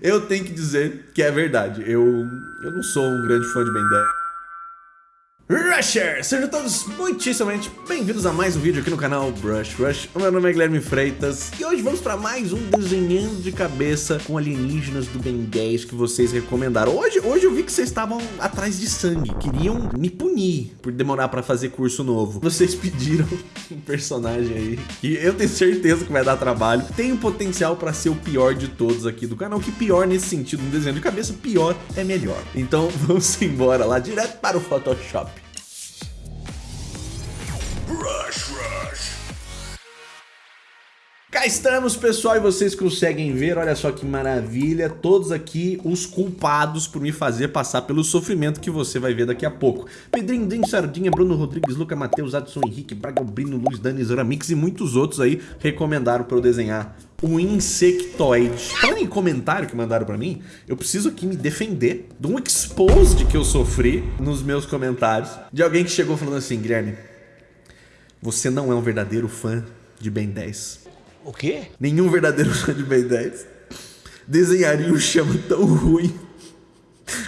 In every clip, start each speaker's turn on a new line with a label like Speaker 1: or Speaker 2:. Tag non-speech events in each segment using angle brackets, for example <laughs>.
Speaker 1: Eu tenho que dizer que é verdade. Eu, eu não sou um grande fã de Ben 10. Rushers! Sejam todos muitíssimamente bem-vindos a mais um vídeo aqui no canal Brush Rush. O meu nome é Guilherme Freitas e hoje vamos para mais um desenhando de cabeça com alienígenas do Ben 10 que vocês recomendaram. Hoje, hoje eu vi que vocês estavam atrás de sangue, queriam me punir por demorar para fazer curso novo. Vocês pediram <laughs> um personagem aí que eu tenho certeza que vai dar trabalho. Tem o potencial para ser o pior de todos aqui do canal, que pior nesse sentido, um desenho de cabeça, pior é melhor. Então <laughs> vamos embora lá direto para o Photoshop. Rush, rush. Cá estamos, pessoal, e vocês conseguem ver, olha só que maravilha, todos aqui os culpados por me fazer passar pelo sofrimento que você vai ver daqui a pouco. Pedrinho, Din, Sardinha, Bruno Rodrigues, Luca, Matheus, Adson, Henrique, Braga, Brino, Luiz, Dani, Zoramix e muitos outros aí recomendaram para eu desenhar o insectoide. Falando em comentário que mandaram pra mim, eu preciso aqui me defender de um exposed que eu sofri nos meus comentários, de alguém que chegou falando assim, Guilherme, você não é um verdadeiro fã de Ben 10.
Speaker 2: O quê?
Speaker 1: Nenhum verdadeiro <laughs> fã de Ben 10 desenharia um chama tão ruim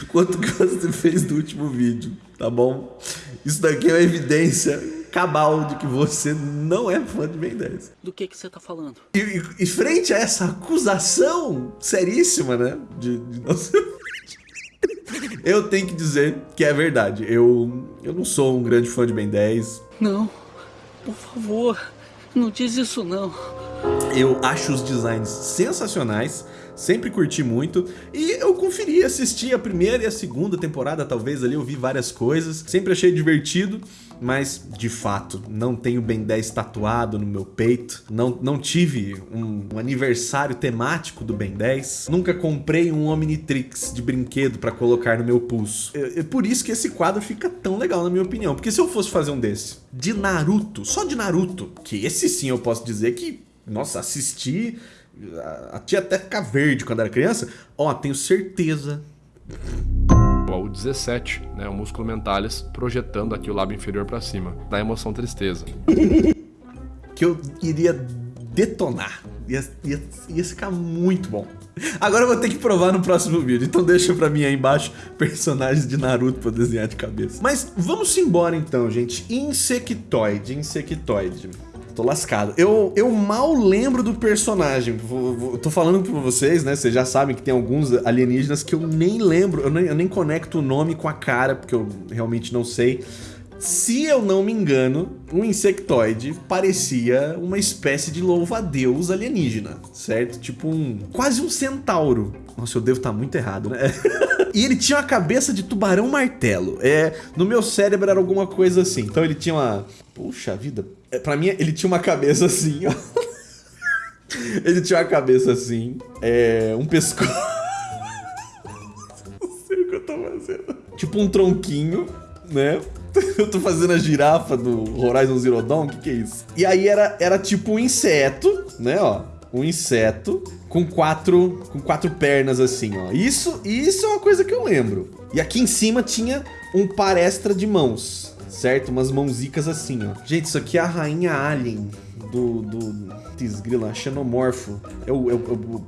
Speaker 1: quanto que você fez no último vídeo, tá bom? Isso daqui é uma evidência cabal de que você não é fã de Ben 10.
Speaker 2: Do que que você tá falando?
Speaker 1: E, e, frente a essa acusação seríssima, né, de, de não ser <laughs> eu tenho que dizer que é verdade. Eu, eu não sou um grande fã de Ben 10.
Speaker 2: Não. Por favor, não diz isso não.
Speaker 1: Eu acho os designs sensacionais, sempre curti muito. E eu conferi, assisti a primeira e a segunda temporada, talvez ali eu vi várias coisas, sempre achei divertido, mas de fato não tenho Ben 10 tatuado no meu peito, não, não tive um, um aniversário temático do Ben 10, nunca comprei um Omnitrix de brinquedo para colocar no meu pulso. É, é por isso que esse quadro fica tão legal na minha opinião, porque se eu fosse fazer um desse de Naruto, só de Naruto, que esse sim eu posso dizer que, nossa, assisti a tia até ficar verde quando era criança, ó, tenho certeza.
Speaker 3: O 17, né, o músculo mentalis projetando aqui o lábio inferior para cima, da emoção tristeza. <laughs>
Speaker 1: que eu iria detonar, ia, ia, ia ficar muito bom. Agora eu vou ter que provar no próximo vídeo, então deixa pra mim aí embaixo personagens de Naruto pra desenhar de cabeça. Mas vamos embora então, gente. Insectoide, Insectoide tô lascado. Eu, eu mal lembro do personagem. Tô falando pra vocês, né? Vocês já sabem que tem alguns alienígenas que eu nem lembro, eu nem, eu nem conecto o nome com a cara, porque eu realmente não sei. Se eu não me engano, um insectoide parecia uma espécie de louva-a-deus alienígena, certo? Tipo um... quase um centauro. Nossa, eu devo estar muito errado, né? <laughs> e ele tinha uma cabeça de tubarão martelo. É, no meu cérebro era alguma coisa assim. Então ele tinha uma... Puxa vida. É, pra mim, ele tinha uma cabeça assim, ó. <laughs> ele tinha uma cabeça assim. É... Um pescoço... <laughs> Não sei o que eu tô fazendo. Tipo um tronquinho, né? <laughs> Eu tô fazendo a girafa do Horizon Zero Dawn, o que que é isso? E aí era, era tipo um inseto, né, ó. Um inseto com quatro, com quatro pernas assim, ó. Isso, isso é uma coisa que eu lembro. E aqui em cima tinha um par extra de mãos, certo? Umas mãozicas assim, ó. Gente, isso aqui é a rainha alien do... do Tisgrila, xenomorfo. O, o, é o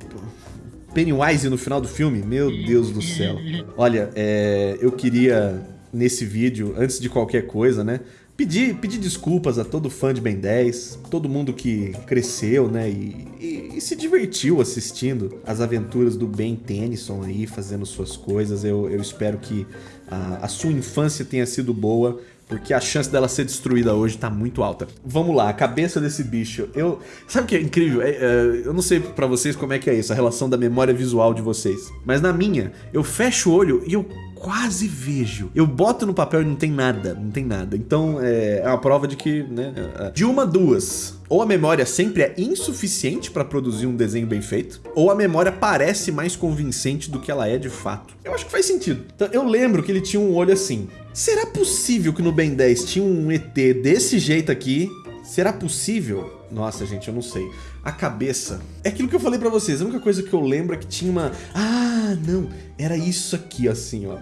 Speaker 1: Pennywise no final do filme? Meu Deus do céu. Olha, é, eu queria nesse vídeo, antes de qualquer coisa, né? Pedir, pedir desculpas a todo fã de Ben 10, todo mundo que cresceu, né, e, e, e, se divertiu assistindo as aventuras do Ben Tennyson aí, fazendo suas coisas. Eu, eu espero que a, a sua infância tenha sido boa, porque a chance dela ser destruída hoje tá muito alta. Vamos lá, a cabeça desse bicho. Eu, sabe o que é incrível? É, é, eu não sei pra vocês como é que é isso, a relação da memória visual de vocês. Mas na minha, eu fecho o olho e eu quase vejo. Eu boto no papel e não tem nada, não tem nada. Então é, é uma prova de que, né, é, de uma duas. Ou a memória sempre é insuficiente para produzir um desenho bem feito, ou a memória parece mais convincente do que ela é de fato. Eu acho que faz sentido. Então, eu lembro que ele tinha um olho assim. Será possível que no Ben 10 tinha um ET desse jeito aqui? Será possível? Nossa, gente, eu não sei. A cabeça. É aquilo que eu falei pra vocês. A única coisa que eu lembro é que tinha uma... Ah, não. Era isso aqui, assim, ó.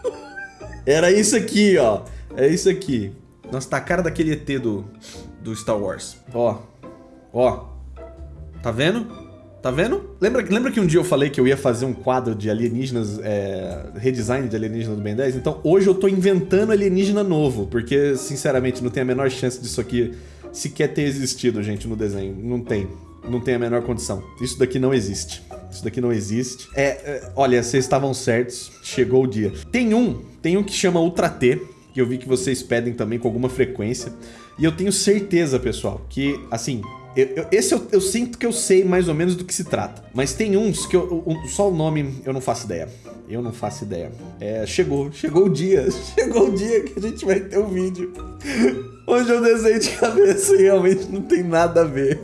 Speaker 1: <laughs> Era isso aqui, ó. É isso aqui. Nossa, tá a cara daquele ET do, do Star Wars. Ó. Ó. Tá vendo? Tá vendo? Lembra, lembra que um dia eu falei que eu ia fazer um quadro de alienígenas, é, redesign de alienígenas do Ben 10? Então hoje eu tô inventando alienígena novo, porque sinceramente não tem a menor chance disso aqui sequer ter existido, gente, no desenho. Não tem. Não tem a menor condição. Isso daqui não existe. Isso daqui não existe. É, é olha, vocês estavam certos. Chegou o dia. Tem um, tem um que chama Ultra T, que eu vi que vocês pedem também com alguma frequência. E eu tenho certeza, pessoal, que, assim, eu, eu, esse eu, eu, sinto que eu sei mais ou menos do que se trata. Mas tem uns que eu, só o nome eu não faço ideia. Eu não faço ideia. É, chegou, chegou o dia. <laughs> Chegou o dia que a gente vai ter um vídeo. Onde eu desenho de cabeça e realmente não tem nada a ver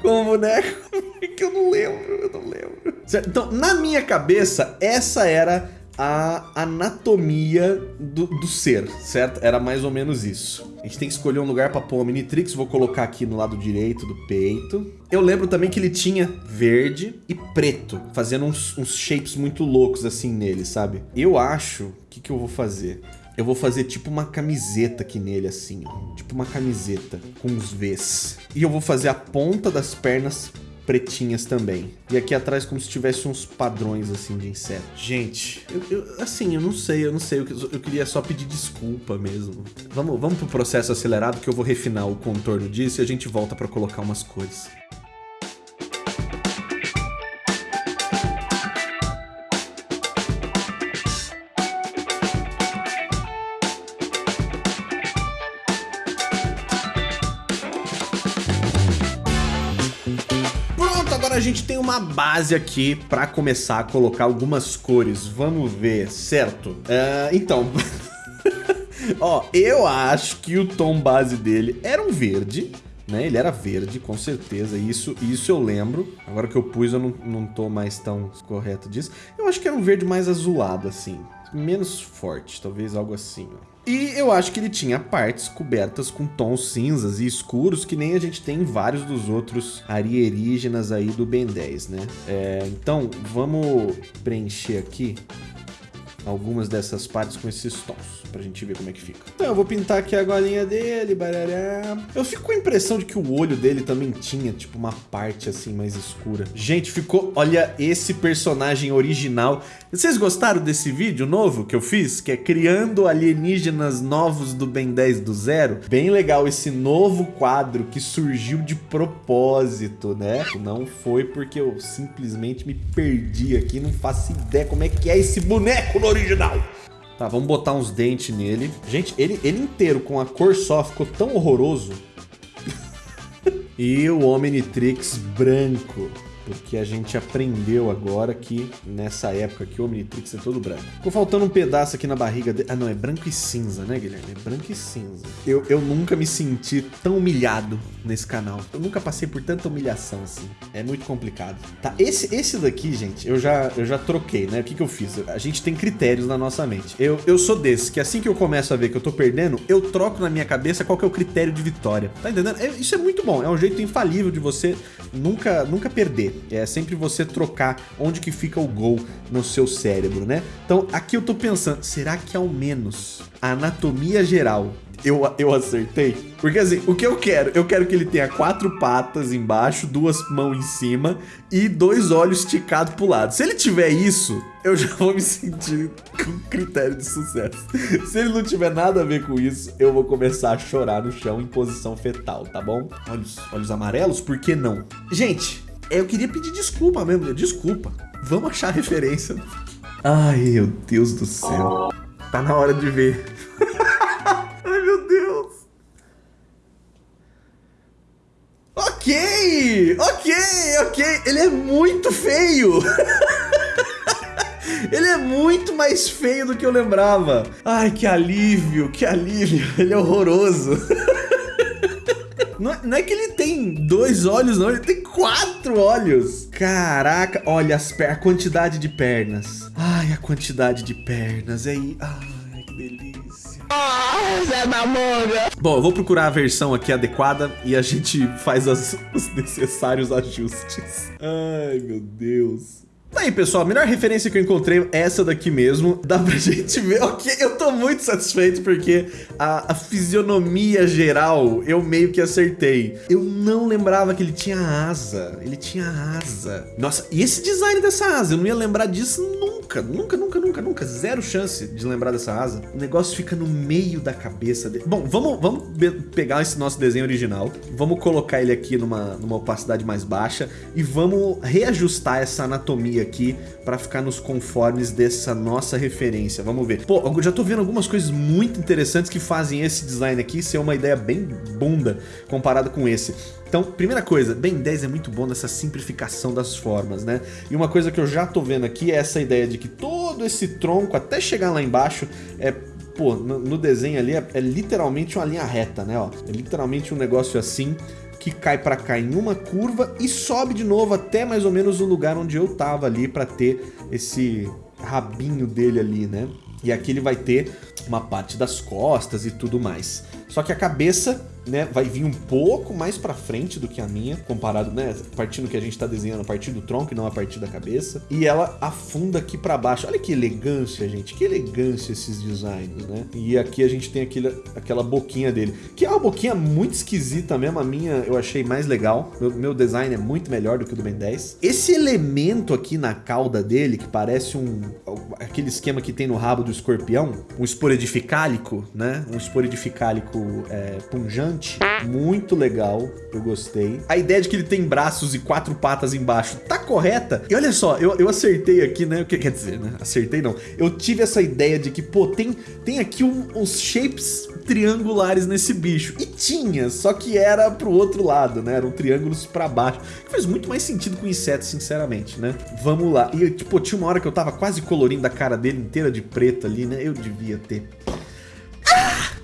Speaker 1: com o boneco. <laughs> Que eu não lembro, eu não lembro. Certo? Então, na minha cabeça, essa era a anatomia do, do, ser, certo? Era mais ou menos isso. A gente tem que escolher um lugar para pôr o Minitrix, vou colocar aqui no lado direito do peito. Eu lembro também que ele tinha verde e preto, fazendo uns, uns shapes muito loucos assim nele, sabe? Eu acho, o que, que eu vou fazer? Eu vou fazer tipo uma camiseta aqui nele, assim, ó. Tipo uma camiseta com uns Vs. E eu vou fazer a ponta das pernas pretinhas também. E aqui atrás como se tivesse uns padrões assim de inseto. Gente, eu, eu, assim, eu não sei, eu não sei. Eu, eu queria só pedir desculpa mesmo. Vamos, vamos pro processo acelerado que eu vou refinar o contorno disso e a gente volta para colocar umas cores. A gente tem uma base aqui para começar a colocar algumas cores. Vamos ver, certo? Uh, então... <laughs> Ó, eu acho que o tom base dele era um verde, né? Ele era verde, com certeza, isso, isso eu lembro. Agora que eu pus, eu não, não tô mais tão correto disso. Eu acho que era um verde mais azulado, assim. Menos forte, talvez algo assim, ó. E eu acho que ele tinha partes cobertas com tons cinzas e escuros, que nem a gente tem em vários dos outros arierígenas aí do Ben 10, né? É, então, vamos preencher aqui algumas dessas partes com esses tons, pra gente ver como é que fica. Então eu vou pintar aqui a golinha dele, barará. Eu fico com a impressão de que o olho dele também tinha, tipo, uma parte assim mais escura. Gente, ficou... Olha esse personagem original. Vocês gostaram desse vídeo novo que eu fiz? Que é criando alienígenas novos do Ben 10 do zero? Bem legal esse novo quadro que surgiu de propósito, né? Não foi porque eu simplesmente me perdi aqui, não faço ideia como é que é esse boneco no original. Tá, vamos botar uns dentes nele. Gente, ele, ele inteiro com a cor só ficou tão horroroso. <laughs> e o Omnitrix branco porque a gente aprendeu agora que nessa época que o Omnitrix é todo branco. Ficou faltando um pedaço aqui na barriga dele. Ah, não, é branco e cinza, né, Guilherme? É branco e cinza. Eu, eu nunca me senti tão humilhado nesse canal. Eu nunca passei por tanta humilhação assim. É muito complicado. Tá, esse, esse daqui, gente, eu já, eu já troquei, né? O que, que eu fiz? A gente tem critérios na nossa mente. Eu, eu sou desse, que assim que eu começo a ver que eu tô perdendo, eu troco na minha cabeça qual que é o critério de vitória. Tá entendendo? É, isso é muito bom. É um jeito infalível de você nunca, nunca perder. É sempre você trocar onde que fica o gol no seu cérebro, né? Então aqui eu tô pensando, será que ao menos a anatomia geral eu, eu acertei? Porque assim, o que eu quero? Eu quero que ele tenha quatro patas embaixo, duas mãos em cima e dois olhos esticados pro lado. Se ele tiver isso, eu já vou me sentir com critério de sucesso. Se ele não tiver nada a ver com isso, eu vou começar a chorar no chão em posição fetal, tá bom? Olhos, olhos amarelos, por que não? Gente, eu queria pedir desculpa mesmo, desculpa. Vamos achar referência. Ai, meu Deus do céu. Tá na hora de ver. <laughs> Ai, meu Deus. Ok, ok, ok. Ele é muito feio. <laughs> Ele é muito mais feio do que eu lembrava. Ai, que alívio, que alívio. Ele é horroroso. <laughs> Não, é, não é que ele tem dois olhos, não. Ele tem quatro olhos. Caraca, olha as a quantidade de pernas. Ai, a quantidade de pernas. Aí, ai, que delícia. Ah, Zé da manga. Bom, eu vou procurar a versão aqui adequada e a gente faz as, os necessários ajustes. Ai, meu Deus. Tá aí, pessoal, a melhor referência que eu encontrei é essa daqui mesmo. Dá pra <laughs> gente ver, ok, eu tô muito satisfeito porque a, a fisionomia geral eu meio que acertei. Eu não lembrava que ele tinha asa, ele tinha asa. Nossa, e esse design dessa asa, eu não ia lembrar disso nunca, nunca, nunca, nunca, nunca. Zero chance de lembrar dessa asa. O negócio fica no meio da cabeça dele. Bom, vamos, vamos pegar esse nosso desenho original, vamos colocar ele aqui numa, numa opacidade mais baixa e vamos reajustar essa anatomia aqui para ficar nos conformes dessa nossa referência. Vamos ver. Pô, eu já tô vendo algumas coisas muito interessantes que fazem esse design aqui ser uma ideia bem bunda comparado com esse. Então, primeira coisa, Ben 10 é muito bom nessa simplificação das formas, né? E uma coisa que eu já tô vendo aqui é essa ideia de que todo esse tronco, até chegar lá embaixo, é pô, no, no desenho ali é, é, literalmente uma linha reta, né, ó. É literalmente um negócio assim que cai para cá em uma curva e sobe de novo até mais ou menos o lugar onde eu tava ali para ter esse rabinho dele ali, né? E aqui ele vai ter uma parte das costas e tudo mais. Só que a cabeça né, vai vir um pouco mais para frente do que a minha, comparado, né, partindo que a gente tá desenhando a partir do tronco e não a partir da cabeça. E ela afunda aqui para baixo. Olha que elegância, gente, que elegância esses designs, né? E aqui a gente tem aquele, aquela boquinha dele, que é uma boquinha muito esquisita mesmo, a minha eu achei mais legal. Meu, meu design é muito melhor do que o do Ben 10. Esse elemento aqui na cauda dele, que parece um aquele esquema que tem no rabo do escorpião, um esporedifícalico, né? Um esporedifícalico é, punjante muito legal, eu gostei. A ideia de que ele tem braços e quatro patas embaixo tá correta. E olha só, eu, eu acertei aqui, né? O que quer dizer, né? Acertei não. Eu tive essa ideia de que, pô, tem, tem aqui um, uns shapes triangulares nesse bicho. E tinha, só que era pro outro lado, né? Eram triângulos pra baixo. Que faz muito mais sentido com insetos, sinceramente, né? Vamos lá. E, tipo, tinha uma hora que eu tava quase colorindo a cara dele inteira de preto ali, né? Eu devia ter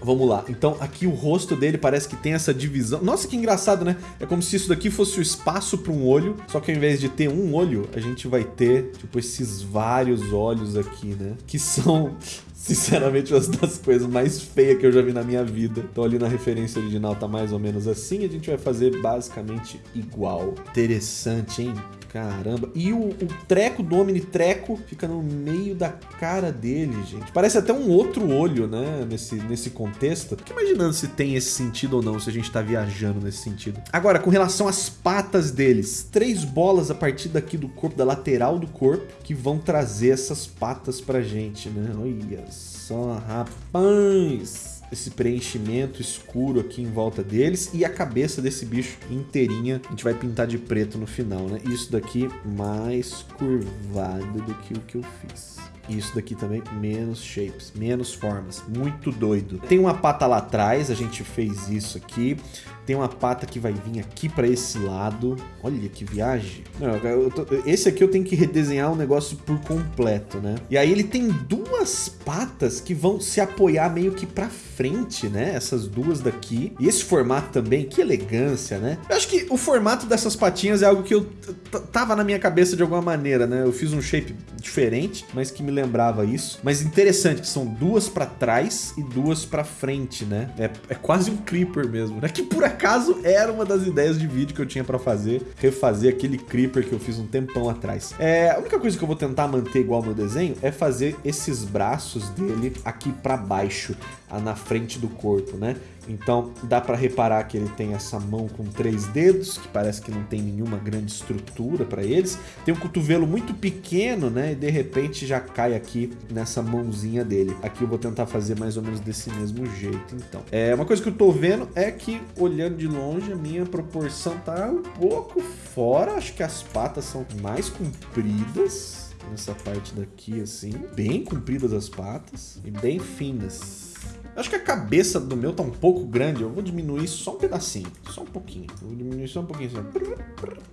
Speaker 1: Vamos lá. Então aqui o rosto dele parece que tem essa divisão. Nossa, que engraçado, né? É como se isso daqui fosse o espaço para um olho. Só que ao invés de ter um olho, a gente vai ter, tipo, esses vários olhos aqui, né? Que são <laughs> sinceramente, uma das coisas mais feias que eu já vi na minha vida. Então ali na referência original tá mais ou menos assim, a gente vai fazer basicamente igual. Interessante, hein? Caramba. E o, o treco do Omnitreco fica no meio da cara dele, gente. Parece até um outro olho, né? Nesse, nesse contexto. Fico imaginando se tem esse sentido ou não, se a gente tá viajando nesse sentido. Agora, com relação às patas deles. Três bolas a partir daqui do corpo, da lateral do corpo, que vão trazer essas patas pra gente, né? Olha só, rapaz esse preenchimento escuro aqui em volta deles e a cabeça desse bicho inteirinha a gente vai pintar de preto no final, né? Isso daqui mais curvado do que o que eu fiz. Isso daqui também, menos shapes, menos formas. Muito doido. Tem uma pata lá atrás, a gente fez isso aqui. Tem uma pata que vai vir aqui para esse lado. Olha que viagem. Não, tô, esse aqui eu tenho que redesenhar o negócio por completo, né? E aí ele tem duas patas que vão se apoiar meio que para frente, né? Essas duas daqui. E esse formato também, que elegância, né? Eu acho que o formato dessas patinhas é algo que eu tava na minha cabeça de alguma maneira, né? Eu fiz um shape diferente, mas que me lembrava isso. Mas interessante que são duas para trás e duas para frente, né? É, é quase um creeper mesmo, né? Que por acaso era uma das ideias de vídeo que eu tinha para fazer, refazer aquele creeper que eu fiz um tempão atrás. É, a única coisa que eu vou tentar manter igual no desenho é fazer esses braços dele aqui para baixo, na frente do corpo, né? Então dá para reparar que ele tem essa mão com três dedos, que parece que não tem nenhuma grande estrutura para eles. Tem um cotovelo muito pequeno, né? E de repente já cai aqui nessa mãozinha dele. Aqui eu vou tentar fazer mais ou menos desse mesmo jeito, então. É, uma coisa que eu tô vendo é que, olhando de longe, a minha proporção tá um pouco fora. Acho que as patas são mais compridas nessa parte daqui, assim. Bem compridas as patas e bem finas. Acho que a cabeça do meu tá um pouco grande. Eu vou diminuir só um pedacinho. Só um pouquinho. Eu vou diminuir só um pouquinho.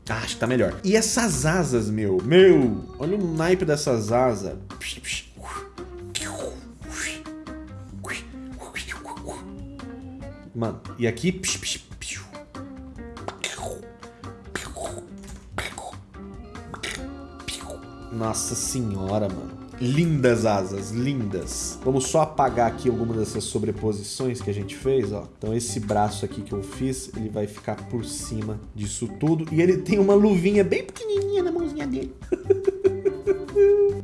Speaker 1: Ah, acho que tá melhor. E essas asas, meu? Meu! Olha o naipe dessas asas. Mano, e aqui... Nossa senhora, mano. Lindas asas, lindas. Vamos só apagar aqui algumas dessas sobreposições que a gente fez, ó. Então esse braço aqui que eu fiz, ele vai ficar por cima disso tudo. E ele tem uma luvinha bem pequenininha na mãozinha dele. <laughs>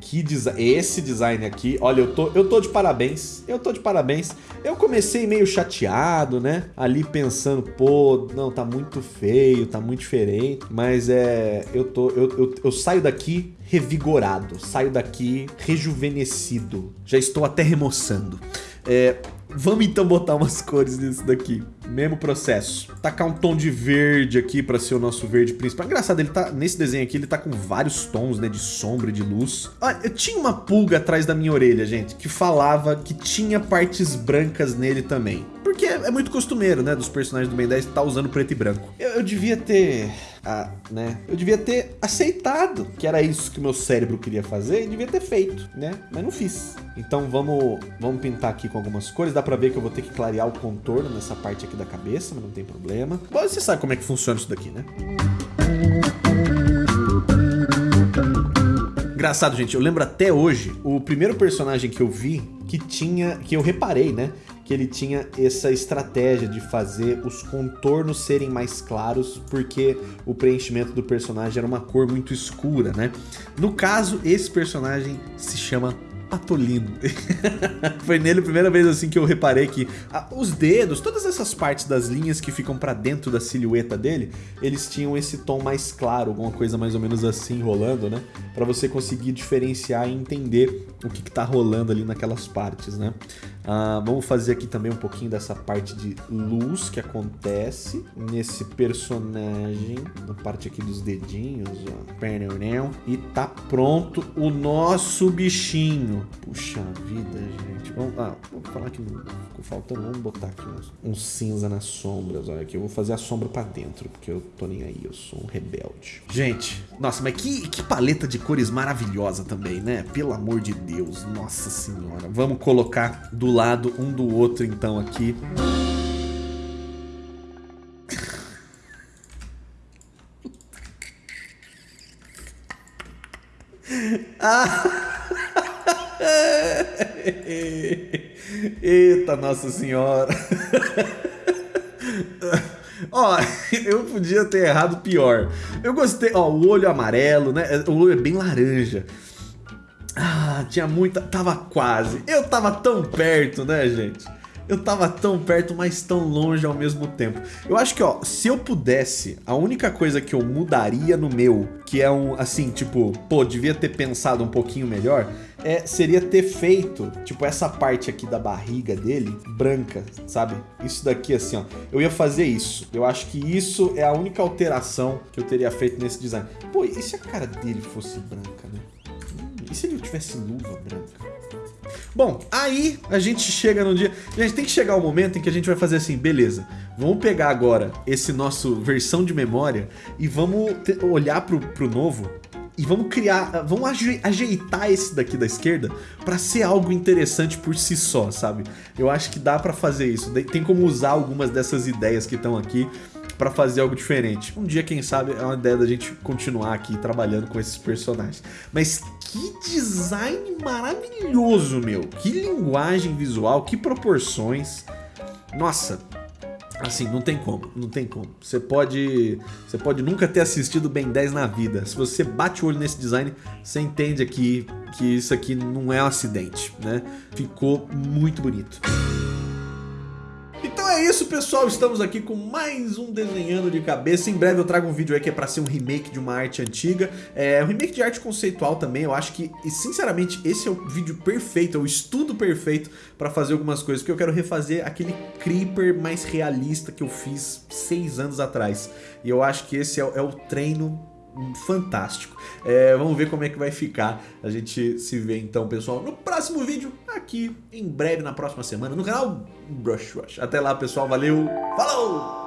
Speaker 1: Que design. Esse design aqui, olha, eu tô, eu tô de parabéns. Eu tô de parabéns. Eu comecei meio chateado, né? Ali pensando, pô, não, tá muito feio, tá muito diferente. Mas é. Eu tô. Eu, eu, eu saio daqui revigorado, saio daqui rejuvenescido. Já estou até remoçando. É, Vamos então botar umas cores nisso daqui. Mesmo processo. Tacar um tom de verde aqui pra ser o nosso verde principal. Engraçado, ele tá nesse desenho aqui, ele tá com vários tons, né, de sombra e de luz. Olha, eu tinha uma pulga atrás da minha orelha, gente, que falava que tinha partes brancas nele também. Porque é muito costumeiro, né, dos personagens do Ben 10 estar tá usando preto e branco. Eu, eu devia ter a, né? Eu devia ter aceitado que era isso que meu cérebro queria fazer e devia ter feito, né? Mas não fiz. Então vamos, vamos pintar aqui com algumas cores. Dá pra ver que eu vou ter que clarear o contorno nessa parte aqui da cabeça, mas não tem problema. Bom, você sabe como é que funciona isso daqui, né? Engraçado, gente, eu lembro até hoje, o primeiro personagem que eu vi que tinha, que eu reparei, né? que ele tinha essa estratégia de fazer os contornos serem mais claros, porque o preenchimento do personagem era uma cor muito escura, né? No caso, esse personagem se chama Patolino. <laughs> Foi nele a primeira vez assim que eu reparei que ah, os dedos, todas essas partes das linhas que ficam pra dentro da silhueta dele, eles tinham esse tom mais claro, alguma coisa mais ou menos assim rolando, né? Pra você conseguir diferenciar e entender o que, que tá rolando ali naquelas partes, né? Ah, vamos fazer aqui também um pouquinho dessa parte de luz que acontece nesse personagem, na parte aqui dos dedinhos, ó. E tá pronto o nosso bichinho. Puxa vida, gente. Vamos, ah, vou falar que ficou faltando. Vamos botar aqui um, um, cinza nas sombras. Olha aqui, eu vou fazer a sombra pra dentro, porque eu tô nem aí, eu sou um rebelde. Gente, nossa, mas que, que paleta de cores maravilhosa também, né? Pelo amor de Deus, nossa senhora. Vamos colocar do lado um do outro então aqui. ah! <laughs> Eita, Nossa Senhora. <laughs> Ó, eu podia ter errado pior. Eu gostei, ó, o olho amarelo, né? O olho é bem laranja. Ah, tinha muita... Tava quase. Eu tava tão perto, né, gente? Eu tava tão perto, mas tão longe ao mesmo tempo. Eu acho que, ó, se eu pudesse, a única coisa que eu mudaria no meu, que é um, assim, tipo, pô, devia ter pensado um pouquinho melhor, é, seria ter feito, tipo, essa parte aqui da barriga dele, branca, sabe? Isso daqui, assim, ó. Eu ia fazer isso. Eu acho que isso é a única alteração que eu teria feito nesse design. Pô, e se a cara dele fosse branca, né? E se ele tivesse luva branca? Bom, aí a gente chega no dia... Gente, tem que chegar o um momento em que a gente vai fazer assim, beleza, vamos pegar agora esse nosso versão de memória e vamos olhar pro, pro novo e vamos criar, vamos ajeitar esse daqui da esquerda para ser algo interessante por si só, sabe? Eu acho que dá para fazer isso, tem como usar algumas dessas ideias que estão aqui para fazer algo diferente. Um dia, quem sabe, é uma ideia da gente continuar aqui trabalhando com esses personagens. Mas que design maravilhoso, meu! Que linguagem visual, que proporções. Nossa, Assim, não tem como, não tem como. Você pode, você pode nunca ter assistido Ben 10 na vida. Se você bate o olho nesse design, você entende aqui que isso aqui não é um acidente, né? Ficou muito bonito. É isso, pessoal. Estamos aqui com mais um Desenhando de Cabeça. Em breve eu trago um vídeo aí que é pra ser um remake de uma arte antiga. É um remake de arte conceitual também. Eu acho que, e sinceramente, esse é o vídeo perfeito, é o estudo perfeito pra fazer algumas coisas. Porque eu quero refazer aquele Creeper mais realista que eu fiz seis anos atrás. E eu acho que esse é, é o treino fantástico. É, vamos ver como é que vai ficar. A gente se vê então, pessoal, no próximo vídeo, aqui em breve, na próxima semana, no canal Brush Rush. Até lá, pessoal. Valeu, falou!